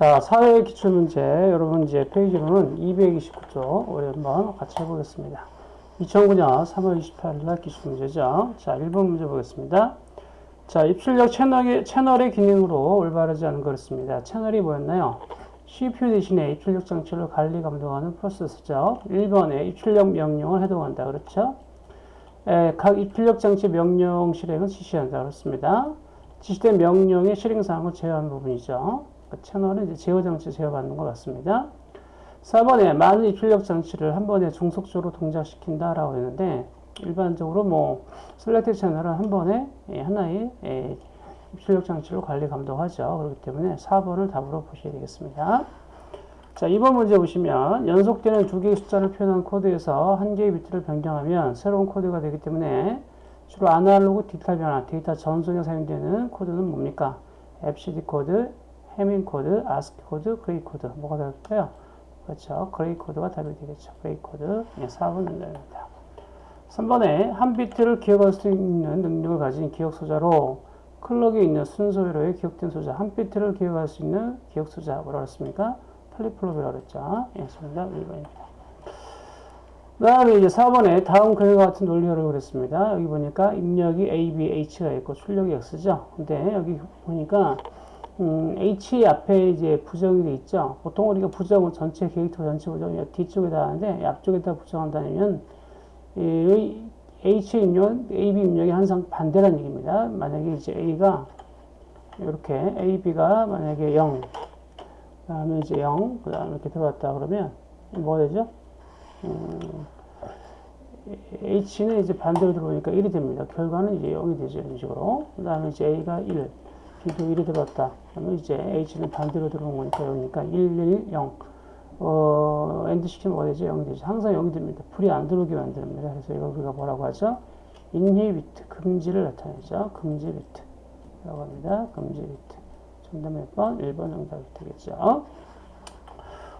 자, 사회 기출문제, 여러분 이제 페이지로는 229쪽, 우리 한번 같이 해보겠습니다. 2009년 3월 28일 날 기출문제죠. 자, 1번 문제 보겠습니다. 자, 입출력 채널의, 채널의 기능으로 올바르지 않은 거였습니다. 채널이 뭐였나요? CPU 대신에 입출력 장치를 관리 감독하는 프로세서죠. 1번에 입출력 명령을 해동한다. 그렇죠? 에, 각 입출력 장치 명령 실행을 지시한다. 그렇습니다. 지시된 명령의 실행사항을 제어하는 부분이죠. 그 채널은 이제 제어 장치 제어받는 것 같습니다. 4번에 많은 입출력 장치를 한 번에 종속적으로 동작시킨다라고 했는데 일반적으로 뭐 select channel은 한 번에 예, 하나의 예, 입출력 장치를 관리 감독하죠. 그렇기 때문에 4번을 답으로 보셔야 되겠습니다. 자, 2번 문제 보시면 연속되는 두 개의 숫자를 표현한 코드에서 한 개의 비트를 변경하면 새로운 코드가 되기 때문에 주로 아날로그 디지털 변환, 데이터 전송에 사용되는 코드는 뭡니까? BCD 코드, 해밍 코드, 아스키 코드, 그레이 코드. 뭐가 될까요? 그렇죠. 그레이 코드가 답이 되겠죠. 그레이 코드. 네, 4번 문제입니다. 3번에 한 비트를 기억할 수 있는 능력을 가진 기억 소자로 clock에 있는 순서 회로에 기억된 소자, 한 비트를 기억할 수 있는 기억 소자, 뭐라고 했습니까? 플립플롭이라고 그랬죠. 예, 정답 1번입니다. 그 다음에 이제 4번에 다음 그림과 같은 논리를 그랬습니다. 여기 보니까 입력이 A, B, H가 있고 출력이 X죠. 근데 여기 보니까 음, H 앞에 이제 부정이 돼 있죠. 보통 우리가 부정은 전체 캐릭터 전체 부정이 뒤쪽에다 하는데 앞쪽에다 부정한다면 이 H 입력, A, B 입력이 항상 반대라는 얘기입니다. 만약에 이제 A가 이렇게 A, B가 만약에 0, 그 다음에 이제 0, 그 다음에 이렇게 들어왔다 그러면 뭐 되죠? 음, H는 이제 반대로 들어오니까 1이 됩니다. 결과는 이제 0이 되죠. 이런 식으로. 그 다음에 이제 A가 1, B도 1이 들어왔다. 그러면 이제 H는 반대로 들어온 거니까 0이니까 1, 1, 0. 어, AND 시키면 뭐가 되죠? 0이 되죠. 항상 0이 됩니다. 불이 안 들어오게 만듭니다. 그래서 이걸 우리가 뭐라고 하죠? inhibit, 금지를 나타내죠. 금지 비트. 라고 합니다. 금지 비트. 정답 몇 번? 1번 정답이 되겠죠.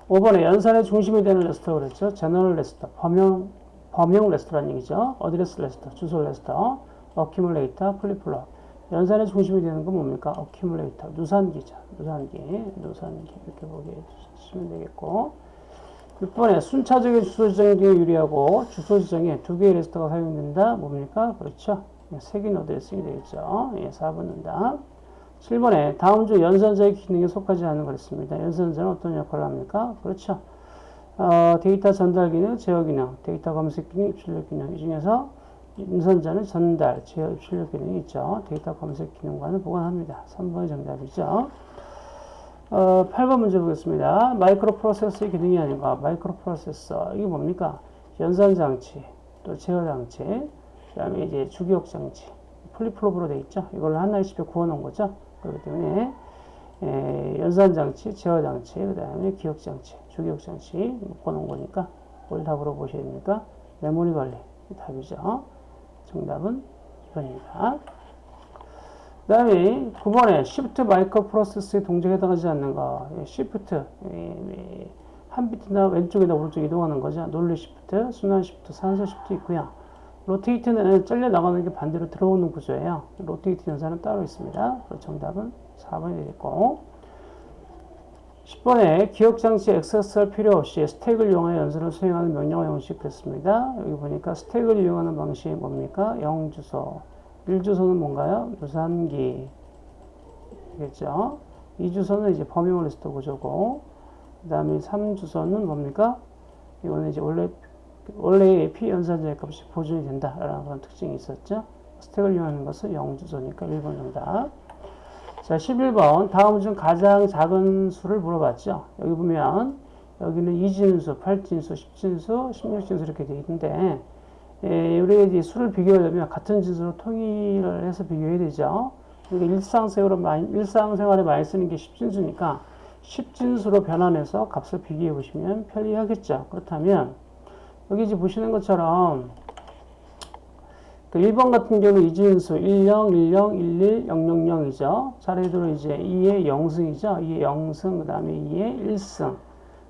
5번에 연산의 중심이 되는 레지스터 그랬죠. general register, 범용, 범용 레지스터라는 얘기죠. address register, 주소 레지스터, accumulator, 플립플롭. 연산의 중심이 되는 건 뭡니까? accumulator, 누산기죠. 누산기, 누산기. 이렇게 보게 해주시면 되겠고. 6번에 순차적인 주소 지정에 유리하고 주소 지정에 두 개의 레지스터가 사용된다. 뭡니까? 그렇죠. 색인 어드레스이 되겠죠. 예, 4번 응답. 7번에 다음 중 연산자의 기능에 속하지 않은 거랬습니다. 연산자는 어떤 역할을 합니까? 그렇죠. 어, 데이터 전달 기능, 제어 기능, 데이터 검색 기능, 입출력 기능 이 중에서 연산자는 전달, 제어, 입출력 기능이 있죠. 데이터 검색 기능과는 무관합니다. 3번이 정답이죠. 어, 8번 문제 보겠습니다. 마이크로 프로세서의 기능이 아닌가? 마이크로 프로세서 이게 뭡니까? 연산 장치, 또 제어 장치, 그 다음에 이제 주기억 장치, 플립플롭으로 돼 있죠. 이걸 하나의 칩에 구워 놓은 거죠. 그렇기 때문에 에, 연산장치, 제어장치, 그 다음에 기억장치, 주기억장치 묶어놓은 거니까 뭘 답으로 보셔야 됩니까? 메모리 관리 답이죠. 정답은 2번입니다. 그 다음에 9번에 Shift 마이크로 프로세스의 동작에 해당하지 않는 거 예, Shift 예, 한 비트나 왼쪽이나 오른쪽 이동하는 거죠. 논리 Shift, 순환 Shift, 산술 Shift 있고요. rotate는 잘려 나가는 게 반대로 들어오는 구조예요. rotate 연산은 따로 있습니다. 정답은 4번이 되겠고 10번에 기억장치 액세스할 필요 없이 스택을 이용하여 연산을 수행하는 명령어 형식 됐습니다. 여기 보니까 스택을 이용하는 방식이 뭡니까? 0주소 1주소는 뭔가요? 누산기 겠죠 2주소는 이제 범용 리스트 구조고 그 다음에 3주소는 뭡니까? 이거는 이제 원래 원래의 P 연산자의 값이 보존이 된다라는 그런 특징이 있었죠. 스택을 이용하는 것은 0주소니까 1번 정답. 자, 11번. 다음 중 가장 작은 수를 물어봤죠. 여기 보면, 여기는 2진수, 8진수, 10진수, 16진수 이렇게 되어 있는데, 예, 우리가 이제 수를 비교하려면 같은 진수로 통일을 해서 비교해야 되죠. 그러니까 일상생활에 많이, 일상생활에 많이 쓰는 게 10진수니까, 10진수로 변환해서 값을 비교해 보시면 편리하겠죠. 그렇다면, 여기 이제 보시는 것처럼 그 1번 같은 경우 이진수 10, 10, 11, 000이죠. 차례대로 이제 2의 0승이죠. 2의 0승, 그 다음에 2의 1승,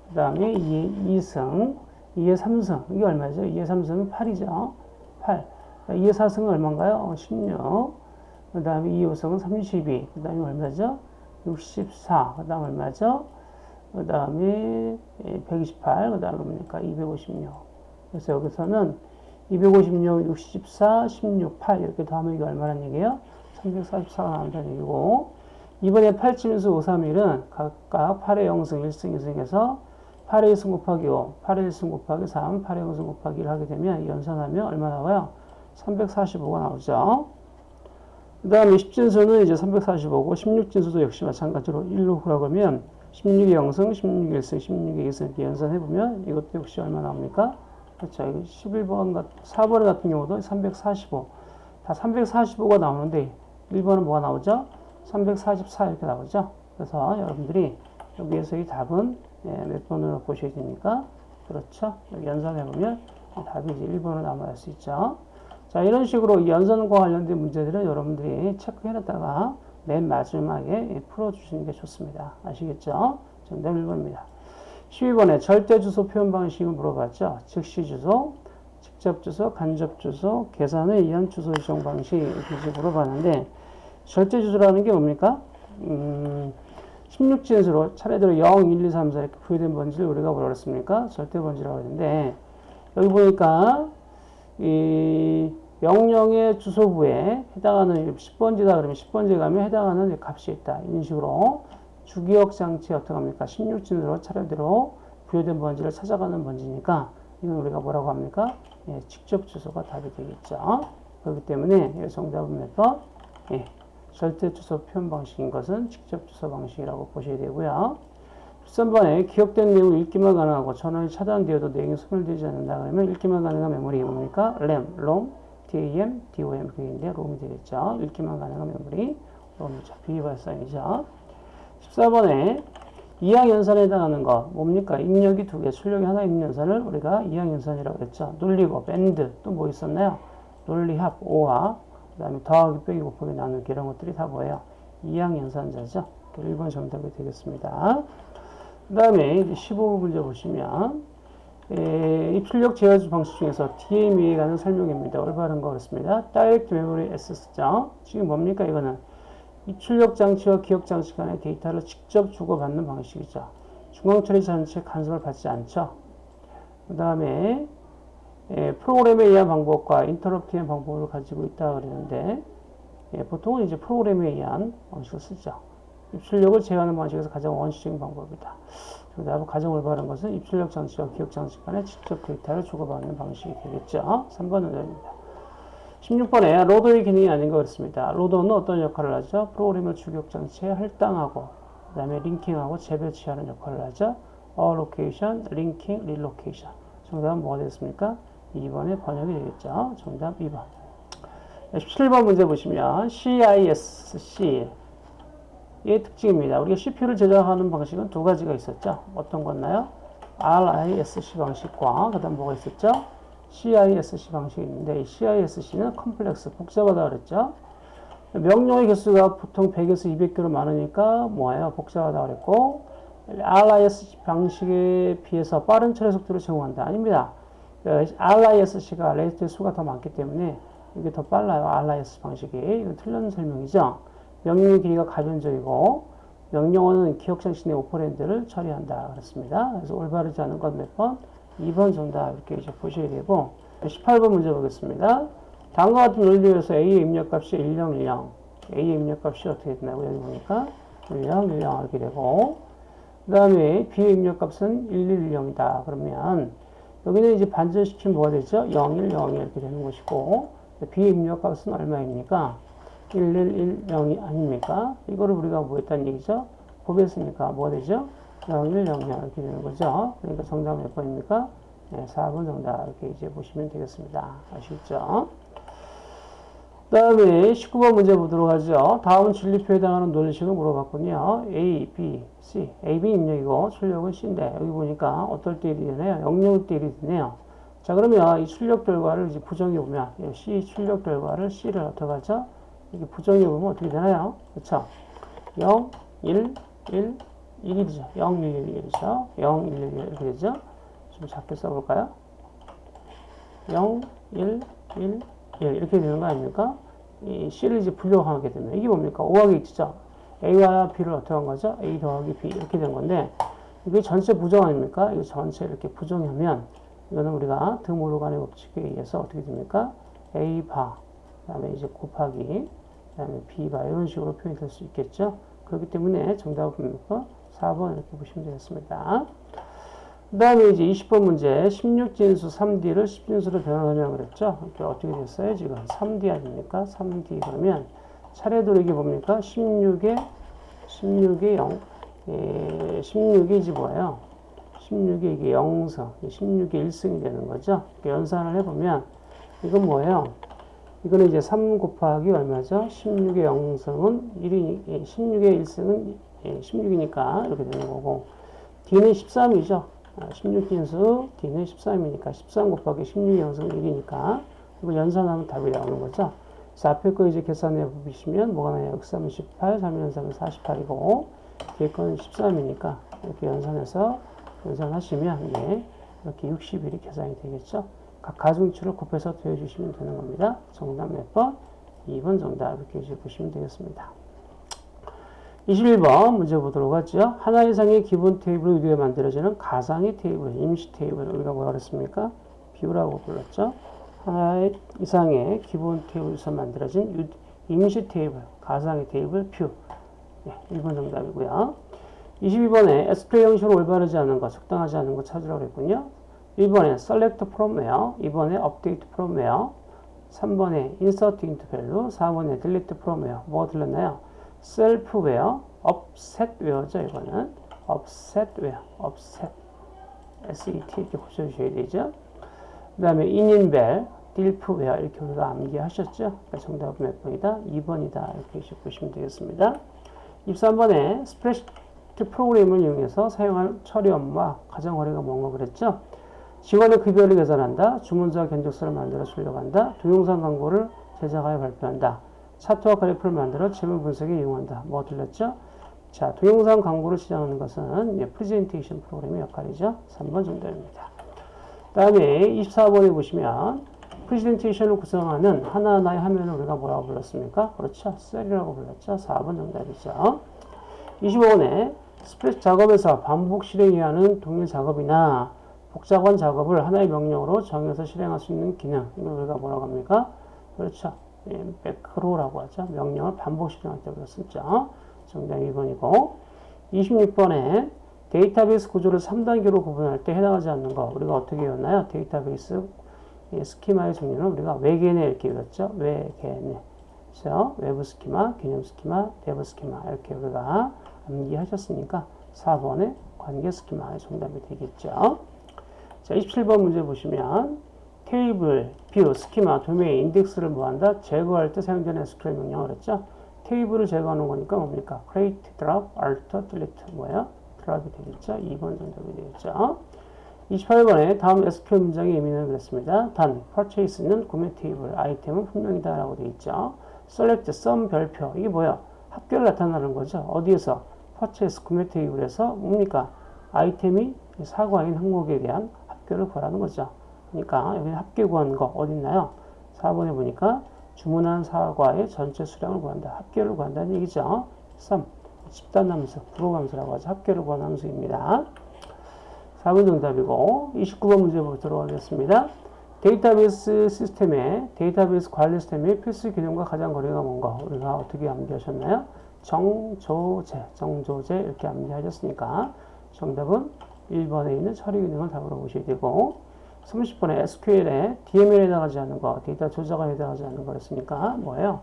그 다음에 2의 2승, 2의 3승. 이게 얼마죠? 2의 3승은 8이죠. 8. 2의 4승은 얼마인가요? 16. 그 다음에 2의 5승은 32. 그 다음에 얼마죠? 64. 그 다음 얼마죠? 그 다음에 128, 그 다음에 뭡니까? 256. 그래서 여기서는 256, 64, 16, 8 이렇게 더하면 이게 얼마란 얘기예요? 344가 나온다는 얘기고 이번에 8진수 531은 각각 8의 0승, 1승, 2승에서 8의 1승 곱하기 5, 8의 1승 곱하기 3, 8의 0승 곱하기 1 하게 되면 연산하면 얼마 나와요? 345가 나오죠. 그 다음에 10진수는 이제 345고 16진수도 역시 마찬가지로 1로 구라고 하면 16의 0승, 16의 1승, 16의 2승 이렇게 연산해보면 이것도 역시 얼마 나옵니까? 그렇죠. 11번, 4번 같은 경우도 345. 다 345가 나오는데 1번은 뭐가 나오죠? 344 이렇게 나오죠. 그래서 여러분들이 여기에서 이 답은 예, 몇 번으로 보셔야 됩니까? 그렇죠. 연산해보면 답이 이제 1번으로 남아날 수 있죠. 자, 이런 식으로 연산과 관련된 문제들은 여러분들이 체크해놨다가 맨 마지막에 풀어주시는 게 좋습니다. 아시겠죠? 정답 1번입니다. 12번에 절대 주소 표현 방식을 물어봤죠. 즉시 주소, 직접 주소, 간접 주소, 계산에 의한 주소 지정 방식 이렇게 물어봤는데 절대 주소라는 게 뭡니까? 음, 16진수로 차례대로 0, 1, 2, 3, 4 이렇게 부여된 번지를 우리가 뭐라 그랬습니까? 절대 번지라고 했는데 여기 보니까 이 명령의 주소부에 해당하는 10번지다 그러면 10번지에 가면 해당하는 값이 있다. 이런 식으로 주기억 장치 어떻게 합니까? 16진으로 차례대로 부여된 번지를 찾아가는 번지니까 이건 우리가 뭐라고 합니까? 예, 직접 주소가 답이 되겠죠. 그렇기 때문에 정답은 몇 번? 예, 절대 주소 표현 방식인 것은 직접 주소 방식이라고 보셔야 되고요. 13번에 기억된 내용 읽기만 가능하고 전원이 차단되어도 내용이 소멸되지 않는다 그러면 읽기만 가능한 메모리 뭡니까? RAM, ROM, DAM, DOM 그게인데 롬이 되겠죠. 읽기만 가능한 메모리 롬이죠. 비발상이죠. 14번에 이항연산에 해당하는 거 뭡니까? 입력이 두 개, 출력이 하나 있는 연산을 우리가 이항연산이라고 했죠. 눌리고, 밴드, 또 뭐 있었나요? 논리합, 오화, 그 다음에 더하기, 빼기, 곱하기, 나누기 이런 것들이 다 뭐예요? 이항연산자죠. 1번 정답이 되겠습니다. 그 다음에 15번 문제 보시면 에, 입출력 제어주 방식 중에서 DME에 관한 설명입니다. 올바른 거 그렇습니다. Direct Memory Access죠. 지금 뭡니까 이거는 입출력 장치와 기억 장치 간의 데이터를 직접 주고받는 방식이죠. 중앙 처리 장치 간섭을 받지 않죠. 그 다음에 프로그램에 의한 방법과 인터럽트의 방법을 가지고 있다 그러는데 예, 보통은 이제 프로그램에 의한 방식을 쓰죠. 입출력을 제어하는 방식에서 가장 원시적인 방법이다. 정답은 가장 올바른 것은 입출력 장치와 기억 장치 간에 직접 데이터를 주고받는 방식이 되겠죠. 3번은 됩니다. 16번에 로더의 기능이 아닌 것 같습니다. 로더는 어떤 역할을 하죠? 프로그램을 주격 장치에 할당하고 그 다음에 링킹하고 재배치하는 역할을 하죠. allocation, linking, relocation. 정답은 뭐가 되겠습니까? 2번의 번역이 되겠죠. 정답 2번. 17번 문제 보시면 CISC 의 특징입니다. 우리가 CPU를 제작하는 방식은 두 가지가 있었죠. 어떤 거였나요? RISC 방식과 그 다음 뭐가 있었죠? CISC 이 CISC는 컴플렉스, 복잡하다 그랬죠. 명령의 개수가 보통 100에서 200개로 많으니까 뭐예요? 복잡하다 그랬고 RISC 방식에 비해서 빠른 처리 속도를 제공한다. 아닙니다. RISC가 레이스의 수가 더 많기 때문에 이게 더 빨라요. RISC 방식이. 이건 틀린 설명이죠. 명령의 길이가 가변적이고 명령어는 기억장치 내 오퍼랜드를 처리한다. 그렇습니다. 그래서 올바르지 않은 건몇 번? 2번 정답 이렇게 이제 보셔야 되고 18번 문제 보겠습니다. 다음과 같은 논리에서 A의 입력값이 10, 10 A의 입력값이 어떻게 되나요? 여기 보니까 10, 10 이렇게 되고 그 다음에 B의 입력값은 1110이다. 그러면 여기는 이제 반전시키면 뭐가 되죠? 0, 1, 0 이렇게 되는 것이고 B의 입력값은 얼마입니까? 1110이 아닙니까? 이거를 우리가 뭐 했다는 얘기죠? 보겠습니까? 뭐가 되죠? 0100 이렇게 되는 거죠. 그러니까 정답은 몇 번입니까? 네, 4번 정답 이렇게 이제 보시면 되겠습니다. 아시겠죠? 그 다음에 19번 문제 보도록 하죠. 다음 진리표에 해당하는 논리식을 물어봤군요. A, B, C. A, B 입력이고 출력은 C인데 여기 보니까 어떨 때 1이 되나요? 0일 때 1이 되네요. 자 그러면 이 출력 결과를 이제 부정해 보면 C 출력 결과를 C를 어떻게 하죠? 이게 부정해 보면 어떻게 되나요? 그렇죠? 0, 1, 1, 1이 되죠. 0, 1, 1, 1이죠. 0, 1, 1, 1 이렇게 되죠. 좀 작게 써볼까요? 0, 1, 1, 1 이렇게 되는 거 아닙니까? 이 C를 이제 분류하게 되면 이게 뭡니까? 5하기 X죠. A와 B를 어떻게 한 거죠? A 더하기 B 이렇게 된 건데 이게 전체 부정 아닙니까? 이 전체 이렇게 부정하면 이거는 우리가 드모르간의 법칙에 의해서 어떻게 됩니까? A 바, 그 다음에 이제 곱하기, 그 다음에 B 바 이런 식으로 표현이 될수 있겠죠? 그렇기 때문에 정답은 뭡니까? 4번 이렇게 보시면 되겠습니다. 그 다음에 이제 20번 문제 16진수 3D를 10진수로 변환하려고 그랬죠. 이렇게 어떻게 됐어요? 지금 3D 아닙니까? 3D 그러면 차례대로 이게 뭡니까? 16에 16에 0 예, 16이 이제 뭐예요? 16이 이게 0성 16이 1승이 되는 거죠. 연산을 해보면 이건 뭐예요? 이거는 이제 3 곱하기 얼마죠? 16의 0승은 1이 16의 1승은 16이니까 이렇게 되는 거고 D는 13이죠. 16진수 D는 13이니까 13 곱하기 16의 0승은 1이니까 이거 연산하면 답이 나오는 거죠. 그래서 앞에 거 이제 계산해 보시면 뭐가 나요? 638, 3 1 3은 48이고 뒤에 거는 13이니까 이렇게 연산해서 연산하시면 예, 이렇게 60일이 계산이 되겠죠. 각 가중치를 곱해서 더해주시면 되는 겁니다. 정답 몇 번? 2번 정답 이렇게 보시면 되겠습니다. 21번 문제 보도록 하죠. 하나 이상의 기본 테이블을 위해 만들어지는 가상의 테이블, 임시 테이블 우리가 뭐라 그랬습니까? view라고 불렀죠. 하나 이상의 기본 테이블에서 만들어진 임시 테이블, 가상의 테이블 view. 네, 1번 정답이고요. 22번에 SQL 형식으로 올바르지 않은 것, 적당하지 않은 것 찾으라고 했군요. 1번에 select from where, 2번에 update from where, 3번에 insert into value, 4번에 delete from where. 뭐가 들렸나요? Offset where죠, 이거는. where, offset. SET 이렇게 고쳐주셔야 되죠. 그 다음에 dilf where 이렇게 우리가 암기하셨죠? 그러니까 정답은 몇 번이다? 2번이다. 이렇게 보시면 되겠습니다. 23번에 스프레드시트 프로그램을 이용해서 사용할 처리 업무와 가장 거리가 뭔가 그랬죠? 직원의 급여를 계산한다. 주문자 견적서를 만들어 출력한다. 동영상 광고를 제작하여 발표한다. 차트와 그래프를 만들어 재무 분석에 이용한다. 뭐 틀렸죠? 자, 동영상 광고를 시작하는 것은 예, 프레젠테이션 프로그램의 역할이죠. 3번 정답입니다. 다음에 24번에 보시면 프레젠테이션을 구성하는 하나하나의 화면을 우리가 뭐라고 불렀습니까? 그렇죠. 셀이라고 불렀죠. 4번 정답이죠. 25번에 스프레드시트 작업에서 반복 실행해야 하는 동일 작업이나 복잡한 작업을 하나의 명령으로 정해서 실행할 수 있는 기능. 이걸 우리가 뭐라고 합니까? 그렇죠. 예, 매크로라고 하죠. 명령을 반복 실행할 때 썼죠. 정답 2번이고 26번에 데이터베이스 구조를 3단계로 구분할 때 해당하지 않는 거 우리가 어떻게 외웠나요? 데이터베이스 스키마의 종류는 우리가 외계내 이렇게 외웠죠. 외계내 그래서 외부 스키마, 개념 스키마, 내부 스키마 이렇게 우리가 암기하셨으니까 4번의 관계 스키마의 정답이 되겠죠. 자, 27번 문제 보시면 테이블, view, 스키마, 도메인, 인덱스를 뭐한다? 제거할 때 사용되는 SQL 명령을 했죠. 테이블을 제거하는 거니까 뭡니까? create, drop, alter, delete 뭐예요? drop이 되겠죠. 2번 정답이 되겠죠. 28번에 다음 SQL 문장의 의미는 그렇습니다. 단, purchase는 구매 테이블, 아이템은 품명이다 라고 되어 있죠. select, sum, 별표 이게 뭐야? 합계를 나타나는 거죠. 어디에서? purchase, 구매 테이블에서 뭡니까? 아이템이 사과인 항목에 대한 합계를 구하라는 거죠. 그러니까 여기 합계 구하는 거 어디 있나요? 4번에 보니까 주문한 사과의 전체 수량을 구한다. 합계를 구한다는 얘기죠. sum, 집단함수, 부호함수라고 하죠. 합계를 구하는 함수입니다. 4번 정답이고 29번 문제 보도록 하겠습니다. 데이터베이스 시스템의 데이터베이스 관리 시스템의 필수 기능과 가장 거리가 뭔가 우리가 어떻게 암기하셨나요? 정조제, 정조제 이렇게 암기하셨으니까 정답은 1번에 있는 처리 기능을 답으로 보셔야 되고 30번에 SQL에 DML에 해당하지 않는 거, 데이터 조작에 해당하지 않는 거였으니까 뭐예요?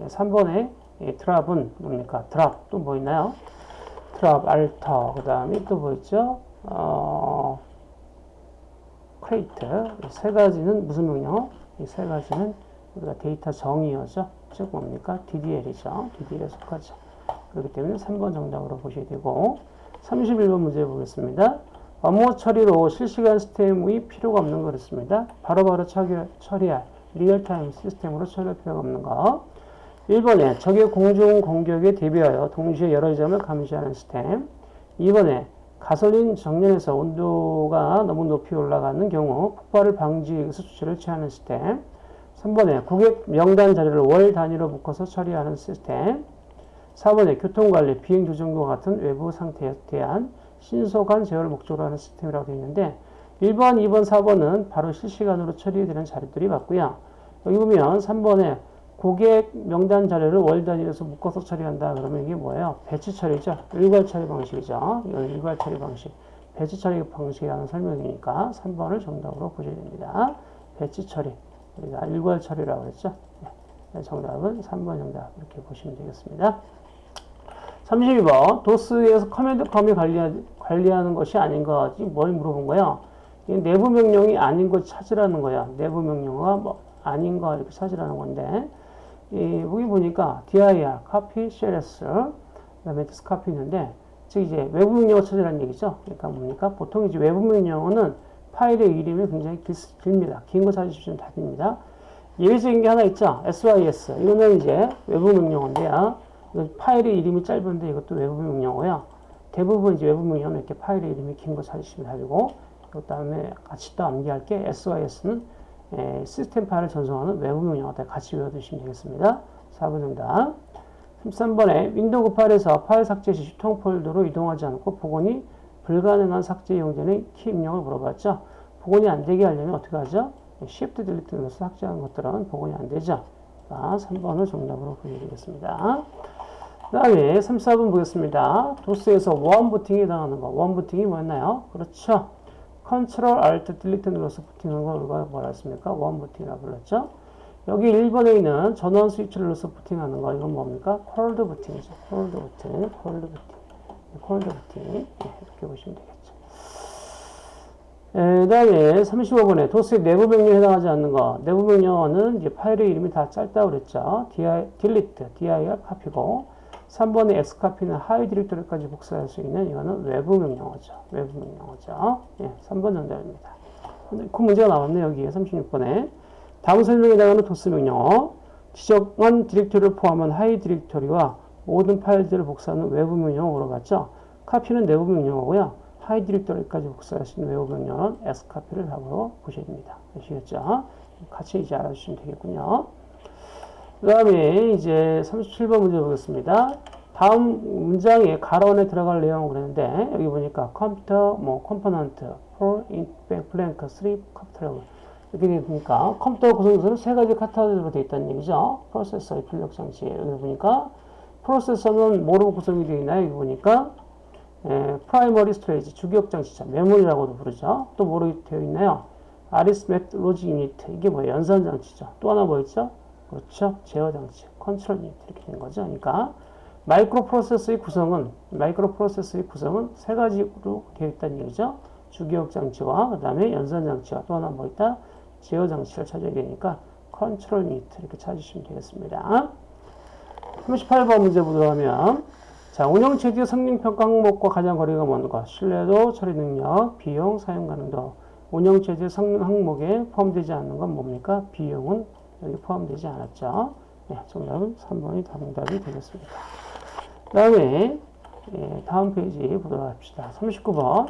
3번에 drop은 뭡니까? drop 또 뭐 있나요? drop, alter, 그 다음에 또 뭐 있죠? 어, create 세 가지는 무슨 명령? 이 세 가지는 우리가 데이터 정의어죠. 즉 뭡니까? DDL이죠. DDL에 속하죠. 그렇기 때문에 3번 정답으로 보셔야 되고 31번 문제 보겠습니다. 업무 처리로 실시간 시스템이 필요가 없는 거였습니다. 바로바로 처리할 real-time 시스템으로 처리할 필요가 없는 거. 1번에 적의 공중 공격에 대비하여 동시에 여러 점을 감시하는 시스템. 2번에 가솔린 정년에서 온도가 너무 높이 올라가는 경우 폭발을 방지하기 위해서 조치를 취하는 시스템. 3번에 고객 명단 자료를 월 단위로 묶어서 처리하는 시스템. 4번에 교통관리, 비행조정과 같은 외부 상태에 대한 신속한 제어를 목적으로 하는 시스템이라고 되어 있는데 1번, 2번, 4번은 바로 실시간으로 처리되는 자료들이 맞고요. 여기 보면 3번에 고객 명단 자료를 월 단위에서 묶어서 처리한다. 그러면 이게 뭐예요? 배치 처리죠. 일괄 처리 방식이죠. 일괄 처리 방식. batch 처리 방식이라는 설명이니까 3번을 정답으로 보셔야 됩니다. batch 처리. 우리가 일괄 처리라고 했죠. 네, 정답은 3번 정답. 이렇게 보시면 되겠습니다. 32번. 도스에서 command com이 관리하, 관리하는 것이 아닌 것이 뭘 물어본 거예요? 내부 명령이 아닌 것 찾으라는 거야. 내부 명령어가 뭐 아닌 거 이렇게 찾으라는 건데 이, 여기 보니까 dir, copy, cls, 그 다음에 diskcopy 있는데 즉 이제 외부 명령어 찾으라는 얘기죠. 그러니까 뭡니까? 보통 이제 외부 명령어는 파일의 이름이 굉장히 길, 깁니다. 긴 거 찾으시면 답입니다. 예외적인 게 하나 있죠. sys. 이거는 이제 외부 명령어인데요. 파일의 이름이 짧은데 이것도 외부 명령어야. 대부분 이제 외부 명령어는 이렇게 파일의 이름이 긴 거 찾으시면 답이고, 그 다음에 같이 또 암기할 게 sys는 에, 시스템 파일을 전송하는 외부 명령어들 같이 외워두시면 되겠습니다. 4번 정답. 13번에 윈도우 파일에서 파일 삭제 시 휴지통 폴더로 이동하지 않고 복원이 불가능한 삭제 이용되는 키 입력을 물어봤죠. 복원이 안 되게 하려면 어떻게 하죠? Shift Delete 눌러서 삭제하는 것들은 복원이 안 되죠. 자, 3번을 정답으로 보여드리겠습니다. 그 다음에 3, 4번 보겠습니다. 도스에서 원 부팅에 해당하는 거. 원 부팅이 뭐였나요? 그렇죠. Control Alt Delete 눌러서 부팅하는 걸 우리가 뭐라 했습니까? 원 부팅이라고 불렀죠. 여기 1번에 있는 전원 스위치를 눌러서 부팅하는 거. 이건 뭡니까? cold 부팅이죠. cold 부팅, cold 부팅. cold 부팅. 네, 이렇게 보시면 되겠죠. 그 다음에 35번에 도스의 내부 명령에 해당하지 않는 거. 내부 명령어는 이제 파일의 이름이 다 짧다고 그랬죠. dir, delete, dir copy고 3번의 xcopy는 하위 디렉토리까지 복사할 수 있는 이거는 외부 명령어죠. 외부 명령어죠. 예, 3번 정답입니다. 그 문제가 나왔네 여기에 36번에 다음 설명에 해당하는 도스 명령어 지정한 디렉토리를 포함한 하위 디렉토리와 모든 파일들을 복사하는 외부 명령어 물어봤죠. copy는 내부 명령어고요. 하위 디렉토리까지 복사할 수 있는 외부 명령어는 xcopy를 답으로 보셔야 됩니다. 아시겠죠? 같이 이제 알아주시면 되겠군요. 그 다음에 이제 37번 문제 보겠습니다. 다음 문장에 괄호 안에 들어갈 내용을 그랬는데 여기 보니까 컴퓨터 뭐 component fall in 백 blank three 컴퓨터 이렇게 되니까 컴퓨터 구성에서는 세 가지 카테고리로 되어 있다는 얘기죠. 프로세서 입출력 장치 여기 보니까 프로세서는 뭐로 구성이 되어 있나요? 여기 보니까 primary storage 주기억 장치죠. 메모리라고도 부르죠. 또 뭐로 되어 있나요? arithmetic logic unit 이게 뭐예요? 연산 장치죠. 또 하나 뭐 있죠? 그렇죠. 제어 장치, control unit 이렇게 된 거죠. 그러니까 마이크로 프로세서의 구성은 마이크로 프로세서의 구성은 세 가지로 되어 있다는 얘기죠. 주기억 장치와 그 다음에 연산 장치와 또 하나 뭐 있다? 제어 장치를 찾아야 되니까 control unit 이렇게 찾으시면 되겠습니다. 38번 문제 보도록 하면 자, 운영체제 성능평가 항목과 가장 거리가 먼 것, 신뢰도, 처리 능력, 비용, 사용 가능도. 운영체제 성능 항목에 포함되지 않는 건 뭡니까? 비용은 여기 포함되지 않았죠. 네, 정답은 3번이 정답이 되겠습니다. 그 다음에 예, 다음 페이지 보도록 합시다. 39번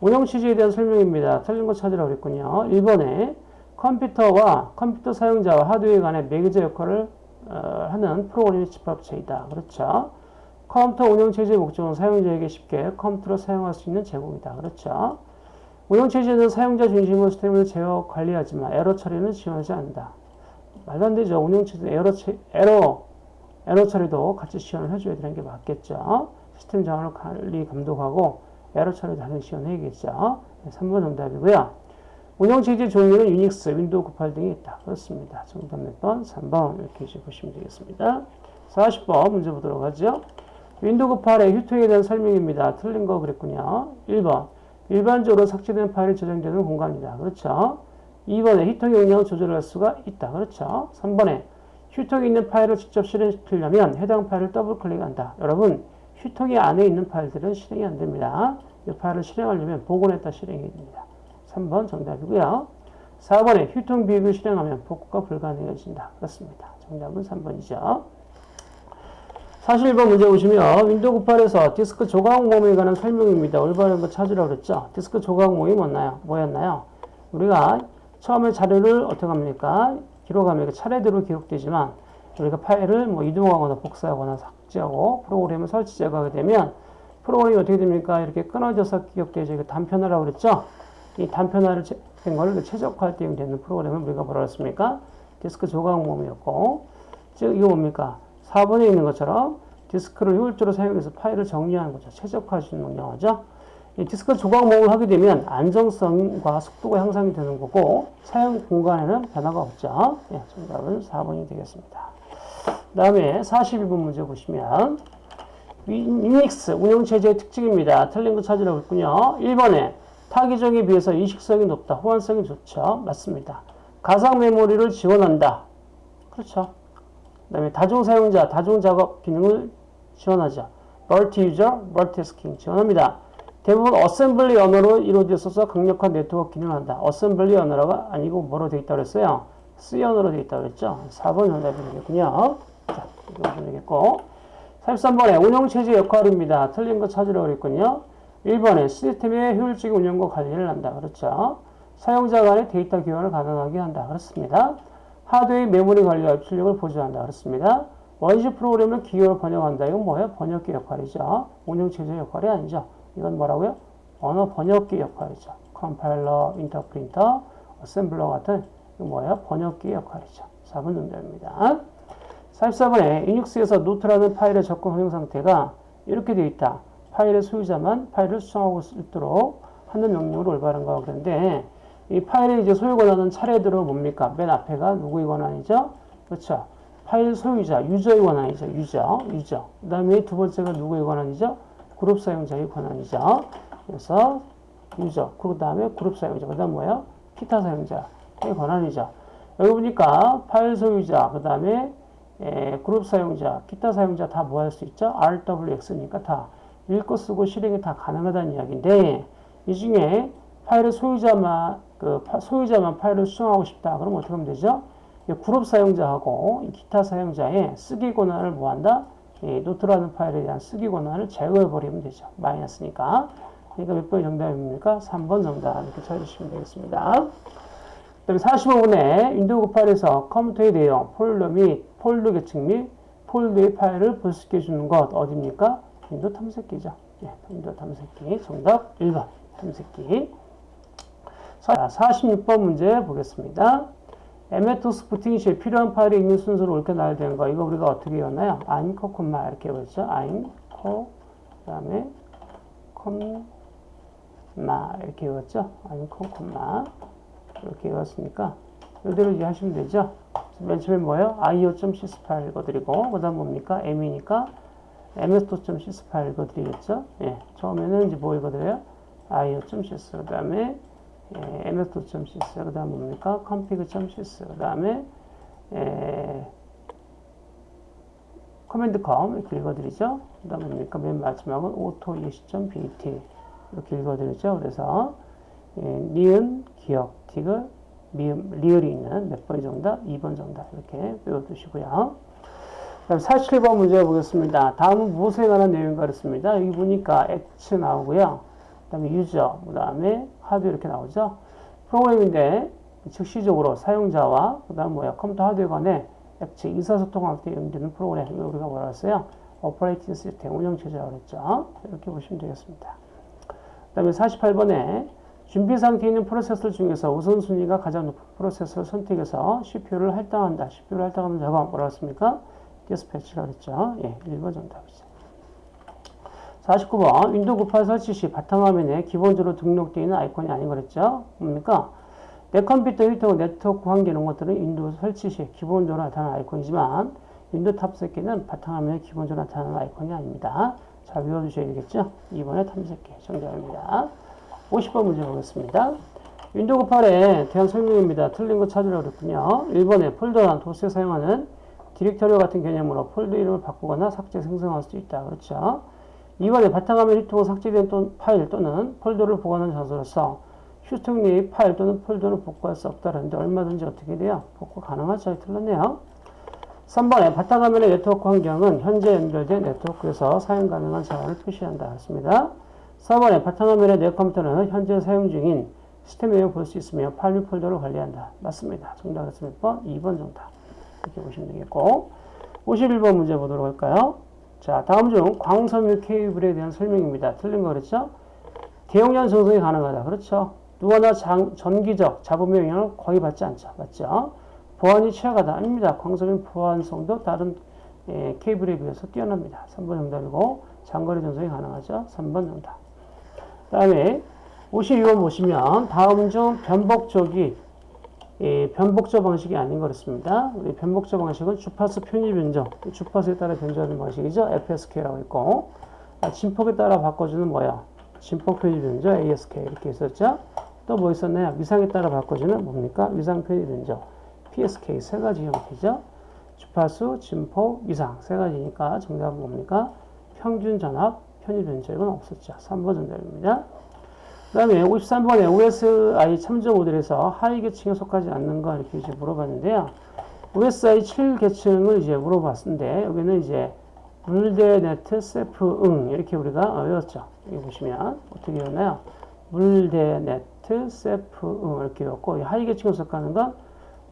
운영체제에 대한 설명입니다. 틀린 거 찾으라고 그랬군요. 1번에 컴퓨터와 컴퓨터 사용자와 하드웨어 간의 매개자 역할을 어, 하는 프로그램의 집합체이다. 그렇죠. 컴퓨터 운영 체제의 목적은 사용자에게 쉽게 컴퓨터를 사용할 수 있는 제공이다. 그렇죠. 운영 체제는 사용자 중심으로 시스템을 제어 관리하지만 에러 처리는 지원하지 않는다. 말도 안 되죠. 운영체제 에러, 에러, 에러 처리도 같이 지원을 해줘야 되는 게 맞겠죠. 시스템 자원을 관리, 감독하고 에러 처리 당연히 지원해야겠죠. 3번 정답이고요. 운영체제 종류는 유닉스, 윈도우 98 등이 있다. 그렇습니다. 정답 몇 번? 3번 이렇게 보시면 되겠습니다. 40번 문제 보도록 하죠. 윈도우 98의 휴지통에 대한 설명입니다. 틀린 거 그랬군요. 1번 일반적으로 삭제된 파일이 저장되는 공간이다. 그렇죠. 2번에 휴지통의 용량을 조절할 수가 있다. 그렇죠. 3번에 휴지통에 있는 파일을 직접 실행시키려면 해당 파일을 더블 클릭한다. 여러분, 휴지통 안에 있는 파일들은 실행이 안 됩니다. 이 파일을 실행하려면 복원했다 실행해야 됩니다. 3번 정답이고요. 4번에 휴지통 비우기를 실행하면 복구가 불가능해진다. 그렇습니다. 정답은 3번이죠. 41번 문제 보시면 윈도우 98에서 디스크 조각 모음에 관한 설명입니다. 올바른 거 찾으라고 그랬죠. 디스크 조각 모음이 뭐였나요? 뭐였나요? 우리가 처음에 자료를 어떻게 합니까? 기록하면 차례대로 기록되지만 우리가 파일을 뭐 이동하거나 복사하거나 삭제하고 프로그램을 설치 제거하게 되면 프로그램이 어떻게 됩니까? 이렇게 끊어져서 기억되죠. 단편화라고 그랬죠? 이 단편화를 제- 된 거를 최적화할 때 되는 프로그램을 우리가 뭐라 했습니까? 디스크 조각 모음이었고, 즉, 이거 뭡니까? 4번에 있는 것처럼 디스크를 효율적으로 사용해서 파일을 정리하는 거죠. 최적화할 수 있는 영어죠. 이 디스크 조각 모음을 하게 되면 안정성과 속도가 향상이 되는 거고, 사용 공간에는 변화가 없죠. 예, 정답은 4번이 되겠습니다. 그 다음에 42번 문제 보시면, 유닉스 운영체제의 특징입니다. 틀린 거 찾으라고 했군요. 1번에 타기종에 비해서 인식성이 높다. 호환성이 좋죠. 맞습니다. 가상 메모리를 지원한다. 그렇죠. 그 다음에 다중 사용자, 다중 작업 기능을 지원하죠. multi user, multitasking 지원합니다. 대부분 어셈블리 언어로 이루어져 있어서 강력한 네트워크 기능을 한다. 어셈블리 언어가 아니고 뭐로 되어 있다고 그랬어요? C 언어로 되어 있다고 그랬죠. 4번 정답이 되겠군요. 자, 이거 보시면 되겠고. 43번에 운영체제 역할입니다. 틀린 거 찾으라고 그랬군요. 1번에 시스템의 효율적인 운영과 관리를 한다. 그렇죠. 사용자 간의 데이터 교환을 가능하게 한다. 그렇습니다. 하드웨어 메모리 관리와 입출력을 보조한다. 그렇습니다. 원시 프로그램을 기계어로 번역한다. 이건 뭐예요? 번역기 역할이죠. 운영체제 역할이 아니죠. 이건 뭐라고요? 언어 번역기 역할이죠. 컴파일러, 인터프리터, 어셈블러 같은 뭐예요? 번역기 역할이죠. 4번 정답입니다. 44번에 유닉스에서 노트라는 파일의 접근 허용 상태가 이렇게 되어 있다. 파일의 소유자만 파일을 수정할 수 있도록 하는 명령으로 올바른 거라고 그러는데 이 파일의 이제 소유 권한은 차례대로 뭡니까? 맨 앞에가 누구의 권한이죠? 그렇죠. 파일 소유자, 유저의 권한이죠. 유저, 유저. 그 다음에 두 번째가 누구의 권한이죠? 그룹 사용자의 권한이죠. 그래서 유저, 그 다음에 그룹 사용자, 그 다음 뭐예요? 기타 사용자의 권한이죠. 여기 보니까 파일 소유자, 그 다음에 에, 그룹 사용자, 기타 사용자 다 뭐 할 수 있죠? RWX니까 다 읽고 쓰고 실행이 다 가능하다는 이야기인데 이 중에 파일의 소유자만 그 파- 소유자만 파일을 수정하고 싶다. 그럼 어떻게 하면 되죠? 이 그룹 사용자하고 이 기타 사용자의 쓰기 권한을 뭐한다? 이 노트라는 파일에 대한 쓰기 권한을 제거해 버리면 되죠. 마이너스니까. 그러니까 몇 번이 정답입니까? 3번 정답 이렇게 찾으시면 되겠습니다. 그 다음에 45번에 윈도우 98에서 컴퓨터의 내용, 폴더 및 폴더 계층 및 폴더의 파일을 분석해 주는 것 어디입니까? 윈도우 탐색기죠. 예, 윈도우 탐색기 정답 1번 탐색기. 자, 46번 문제 보겠습니다. MS-DOS 부팅 시에 필요한 파일이 있는 순서로 나열되는 거 이거 우리가 어떻게 외웠나요? 아임코 콤마 이렇게 외웠죠. 아임코 그다음에 콤마 이렇게 외웠죠. 아임코 콤마 이렇게 외웠으니까 이대로 이제 하시면 되죠. 맨 처음에 뭐예요? io.sys 파일 읽어들이고 그 다음 뭡니까? m이니까 ms.sys 파일 읽어들이겠죠. 예, 처음에는 이제 뭐 읽어들여요? io.sys 그 다음에 예, ms.sys 그 다음 뭡니까? config.sys 그 다음에 예, command com 이렇게 읽어들이죠. 그 다음 뭡니까? 맨 마지막은 autoexec.bat 이렇게 읽어들이죠. 그래서 예, 니은, 기역, 디귿, 미음, 리을이 있는 몇 번이 정답? 2번 정답 이렇게 외워두시고요. 그다음 47번 문제 보겠습니다. 다음은 무엇에 관한 내용인가 그랬습니다. 여기 보니까 액츠 나오고요. 그 다음에 user, 그 다음에 하드 이렇게 나오죠. 프로그램인데 즉시적으로 사용자와 그 다음 뭐야 컴퓨터 하드웨어 간의 액츠 의사소통할 때 이용되는 프로그램 이거 우리가 뭐라 했어요? operating system 운영 체제라고 그랬죠. 이렇게 보시면 되겠습니다. 그 다음에 48번에 준비 상태에 있는 프로세서 중에서 우선순위가 가장 높은 프로세서를 선택해서 CPU를 할당한다. CPU를 할당하는 작업 뭐라고 했습니까? dispatch라고 했죠. 예, 1번 정답이죠. 49번 윈도우 98 설치 시 바탕화면에 기본적으로 등록되어 있는 아이콘이 아닌 거랬죠. 뭡니까? 내 컴퓨터 휴지통 네트워크 환경 이런 것들은 윈도우 설치 시 기본적으로 나타나는 아이콘이지만 윈도우 탐색기는 바탕화면에 기본적으로 나타나는 아이콘이 아닙니다. 잘 외워두셔야 되겠죠? 2번에 탐색기 정답입니다. 50번 문제 보겠습니다. 윈도우 98에 대한 설명입니다. 틀린 거 찾으라고 그랬군요. 1번에 폴더란 도스에 사용하는 디렉터리 같은 개념으로 폴더 이름을 바꾸거나 삭제, 생성할 수 있다. 그렇죠? 2번에 바탕화면 히트고 삭제된 또, 파일 또는 폴더를 보관하는 장소로서 휴지통 내의 파일 또는 폴더를 복구할 수 없다는데 얼마든지 어떻게 돼요? 복구 가능하죠? 틀렸네요. 3번에 바탕화면의 네트워크 환경은 현재 연결된 네트워크에서 사용 가능한 자원을 표시한다. 그렇습니다. 4번에 바탕화면의 내 컴퓨터는 현재 사용 중인 시스템 내용을 볼수 있으며 파일 및 폴더를 관리한다. 맞습니다. 정답은 몇 번? 2번 정답. 이렇게 보시면 되겠고 51번 문제 보도록 할까요? 자, 다음 중 광섬유 케이블에 대한 설명입니다. 틀린 거 그랬죠? 대용량 전송이 가능하다. 그렇죠? 누구나 장, 전기적 잡음의 영향을 거의 받지 않죠. 맞죠? 보안이 취약하다. 아닙니다. 광섬유 보안성도 다른 예, 케이블에 비해서 뛰어납니다. 3번 정답이고 장거리 전송이 가능하죠. 3번 정답. 그 다음에 52번 보시면 다음 중 변복적이 예, 변복적 방식이 아닌 거랬습니다. 우리 변복적 방식은 주파수 편입 변정, 주파수에 따라 변조하는 방식이죠. FSK라고 있고 아, 진폭에 따라 바꿔주는 뭐야? 진폭 편입 변조 ASK 이렇게 있었죠. 또 뭐 있었나요? 위상에 따라 바꿔주는 뭡니까? 위상 편입 변조 PSK 세 가지 형태죠. 주파수, 진폭, 위상 세 가지니까 정답은 뭡니까? 평균 전압 편입 이건 없었죠. 3번 정답입니다. 그 다음에 53번에 OSI 참조 모델에서 하위 계층에 속하지 않는 거 이렇게 이제 물어봤는데요. OSI 7계층을 이제 물어봤는데 여기는 이제 물대 네트 세프 응 이렇게 우리가 외웠죠. 여기 보시면 어떻게 외웠나요? 물대 네트 세프 응 이렇게 외웠고 하위 계층에 속하는 건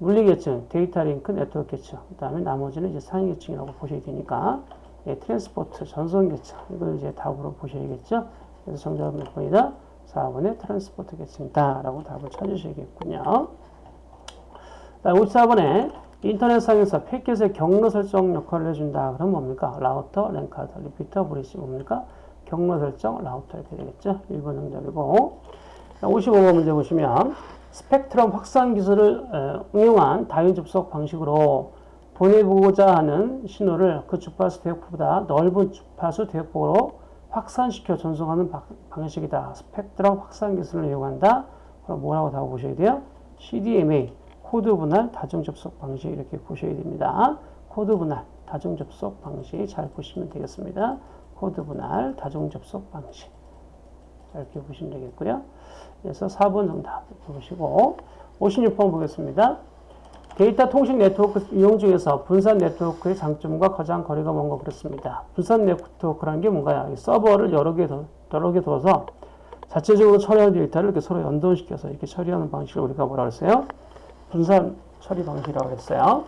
물리 계층, 데이터 링크 네트워크 계층. 그 다음에 나머지는 이제 상위 계층이라고 보셔야 되니까 예, transport 전송 계층 이걸 이제 답으로 보셔야겠죠. 그래서 정답은 몇 번이다? 4번에 transport 계층이다 라고 답을 찾으셔야겠군요. 54번에 인터넷상에서 패킷의 경로 설정 역할을 해준다. 그럼 뭡니까? router, 랜카드, repeater, bridge 뭡니까? 경로 설정, 라우터 이렇게 되겠죠. 1번 정답이고 55번 문제 보시면 스펙트럼 확산 기술을 응용한 다원 접속 방식으로 보내보고자 하는 신호를 그 주파수 대역보다 넓은 주파수 대역폭으로 확산시켜 전송하는 방식이다. 스펙트럼 확산 기술을 이용한다. 그럼 뭐라고 다 보셔야 돼요? CDMA, 코드 분할 다중 접속 방식 이렇게 보셔야 됩니다. 코드 분할 다중 접속 방식 잘 보시면 되겠습니다. 코드 분할 다중 접속 방식 이렇게 보시면 되겠고요. 그래서 4번 정답 보시고 56번 보겠습니다. 데이터 통신 네트워크 이용 중에서 분산 네트워크의 장점과 가장 거리가 먼 거 그렇습니다. 분산 네트워크라는 게 뭔가요? 서버를 여러 개, 더, 여러 개 둬서 자체적으로 처리하는 데이터를 이렇게 서로 연동시켜서 이렇게 처리하는 방식을 우리가 뭐라 그랬어요? 분산 처리 방식이라고 했어요.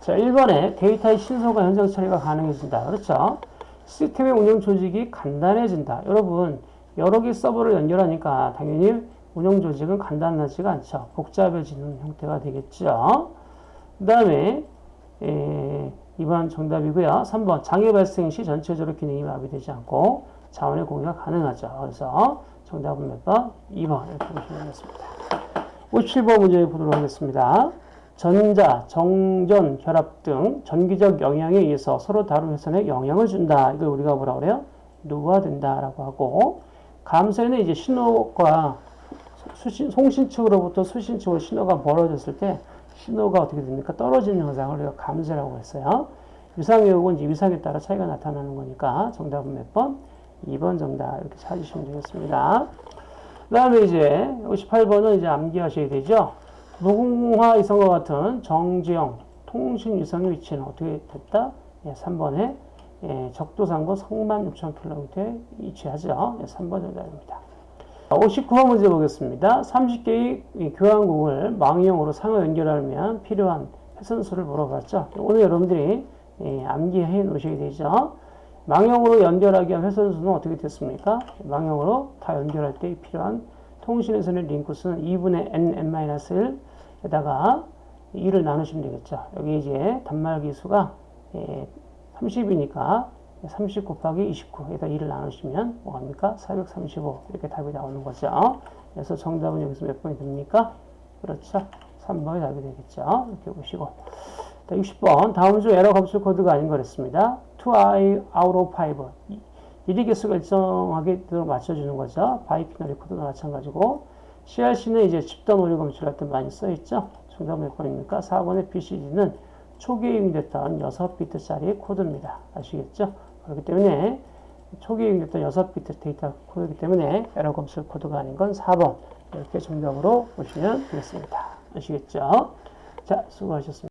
자, 1번에 데이터의 신속한 현장 처리가 가능해진다. 그렇죠? 시스템의 운영 조직이 간단해진다. 여러분, 여러 개 서버를 연결하니까 당연히 운영 조직은 간단하지가 않죠. 복잡해지는 형태가 되겠죠. 그 다음에 2번 정답이고요. 3번 장애 발생 시 전체적으로 기능이 마비되지 않고 자원의 공유가 가능하죠. 그래서 정답은 몇 번? 2번 이렇게 보시면 되겠습니다. 57번 문제 보도록 하겠습니다. 전자, 정전, 결합 등 전기적 영향에 의해서 서로 다른 회선에 영향을 준다. 이걸 우리가 뭐라 그래요? 노화된다라고 하고 감소에는 이제 신호가 수신, 송신 측으로부터 수신 측으로 신호가 멀어졌을 때 신호가 어떻게 됩니까? 떨어지는 현상을 우리가 감소라고 했어요. 위상역은 이제 위상에 따라 차이가 나타나는 거니까 정답은 몇 번? 2번 정답 이렇게 찾으시면 되겠습니다. 그 다음에 이제 58번은 이제 암기하셔야 되죠. 무궁화 이성과 같은 정지형 통신 위성의 위치는 어떻게 됐다? 예, 3번에 예, 적도상고 성만 6,000km에 위치하죠. 예, 3번 정답입니다. 59번 문제 보겠습니다. 30개의 교환국을 망형으로 상호 연결하면 필요한 회선수를 물어봤죠. 오늘 여러분들이 예, 암기해 놓으셔야 되죠. 망형으로 연결하기 위한 회선수는 어떻게 됐습니까? 망형으로 다 연결할 때 필요한 통신회선의 링크수는 2분의 n, n-1에다가 2를 나누시면 되겠죠. 여기 이제 단말기 수가 30이니까 30 곱하기 29에다 2를 나누시면 뭐합니까? 435 이렇게 답이 나오는 거죠. 그래서 정답은 여기서 몇 번이 됩니까? 그렇죠. 3번이 답이 되겠죠. 이렇게 보시고 60번 다음 중 에러 검출 코드가 아닌 거랬습니다. 2 out of 5 1의 개수가 일정하게 맞춰주는 거죠. biquinary 코드도 마찬가지고 CRC는 이제 집단 오류 검출할 때 많이 쓰였죠. 정답 몇 번입니까? 4번의 BCD는 초기에 이용됐던 6비트짜리 코드입니다. 아시겠죠? 그렇기 때문에 초기에 이용됐던 6비트 데이터 코드이기 때문에 에러 검출 코드가 아닌 건 4번 이렇게 정답으로 보시면 되겠습니다. 아시겠죠? 자, 수고하셨습니다.